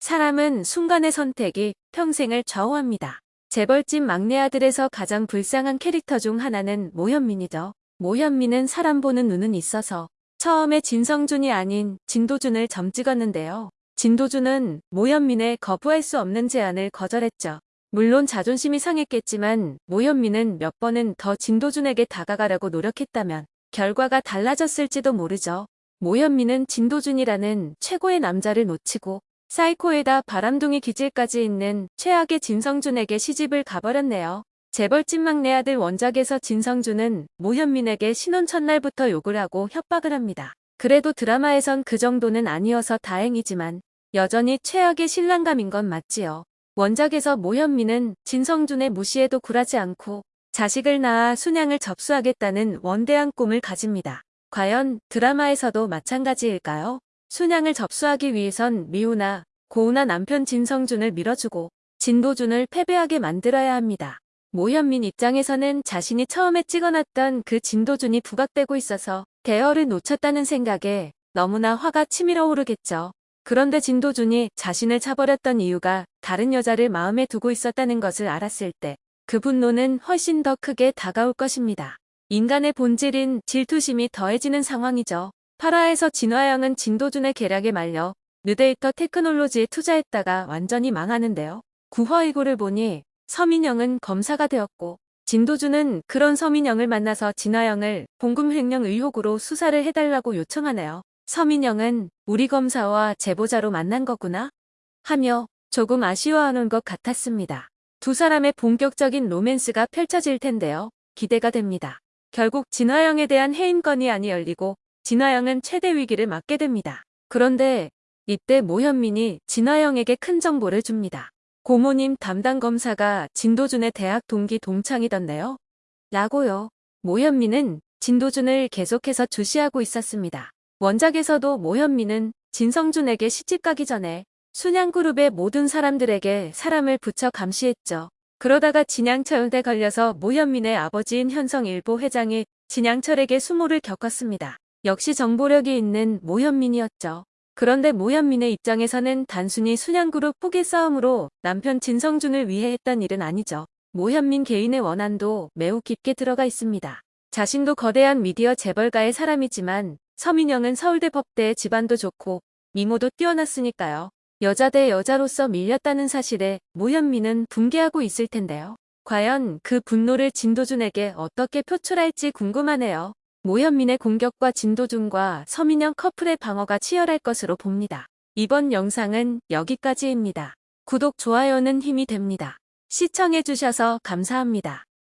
사람은 순간의 선택이 평생을 좌우합니다. 재벌집 막내 아들에서 가장 불쌍한 캐릭터 중 하나는 모현민이죠. 모현민은 사람 보는 눈은 있어서 처음에 진성준이 아닌 진도준을 점 찍었는데요. 진도준은 모현민의 거부할 수 없는 제안을 거절했죠. 물론 자존심이 상했겠지만 모현민은 몇 번은 더 진도준에게 다가가려고 노력했다면 결과가 달라졌을지도 모르죠. 모현민은 진도준이라는 최고의 남자를 놓치고 사이코에다 바람둥이 기질까지 있는 최악의 진성준에게 시집을 가버렸네요. 재벌집 막내 아들 원작에서 진성준은 모현민에게 신혼 첫날부터 욕을 하고 협박을 합니다. 그래도 드라마에선 그 정도는 아니어서 다행이지만 여전히 최악의 신랑감인 건 맞지요. 원작에서 모현민은 진성준의 무시에도 굴하지 않고 자식을 낳아 순양을 접수하겠다는 원대한 꿈을 가집니다. 과연 드라마에서도 마찬가지일까요? 순양을 접수하기 위해선 미우나 고우나 남편 진성준을 밀어주고 진도준을 패배하게 만들어야 합니다. 모현민 입장에서는 자신이 처음에 찍어놨던 그 진도준이 부각되고 있어서 대어를 놓쳤다는 생각에 너무나 화가 치밀어 오르겠죠. 그런데 진도준이 자신을 차버렸던 이유가 다른 여자를 마음에 두고 있었다는 것을 알았을 때 그 분노는 훨씬 더 크게 다가올 것입니다. 인간의 본질인 질투심이 더해지는 상황이죠. 파라에서 진화영은 진도준의 계략에 말려 뉴데이터 테크놀로지에 투자했다가 완전히 망하는데요. 구화이고를 보니 서민영은 검사가 되었고 진도준은 그런 서민영을 만나서 진화영을 봉금 횡령 의혹으로 수사를 해달라고 요청하네요. 서민영은 우리 검사와 제보자로 만난 거구나 하며 조금 아쉬워하는 것 같았습니다. 두 사람의 본격적인 로맨스가 펼쳐질 텐데요. 기대가 됩니다. 결국 진화영에 대한 해임건이 안이 열리고 진화영은 최대 위기를 맞게 됩니다. 그런데 이때 모현민이 진화영에게 큰 정보를 줍니다. 고모님 담당 검사가 진도준의 대학 동기 동창이던데요. 라고요. 모현민은 진도준을 계속해서 주시하고 있었습니다. 원작에서도 모현민은 진성준에게 시집 가기 전에 순양그룹의 모든 사람들에게 사람을 붙여 감시했죠. 그러다가 진양철대 걸려서 모현민의 아버지인 현성일보 회장이 진양철에게 수모를 겪었습니다. 역시 정보력이 있는 모현민이었죠. 그런데 모현민의 입장에서는 단순히 순양그룹 포기 싸움으로 남편 진성준을 위해 했던 일은 아니죠. 모현민 개인의 원한도 매우 깊게 들어가 있습니다. 자신도 거대한 미디어 재벌가의 사람이지만 서민영은 서울대 법대의 집안도 좋고 미모도 뛰어났으니까요. 여자 대 여자로서 밀렸다는 사실에 모현민은 붕괴하고 있을 텐데요. 과연 그 분노를 진도준에게 어떻게 표출할지 궁금하네요. 모현민의 공격과 진도준과 서민영 커플의 방어가 치열할 것으로 봅니다. 이번 영상은 여기까지입니다. 구독, 좋아요는 힘이 됩니다. 시청해주셔서 감사합니다.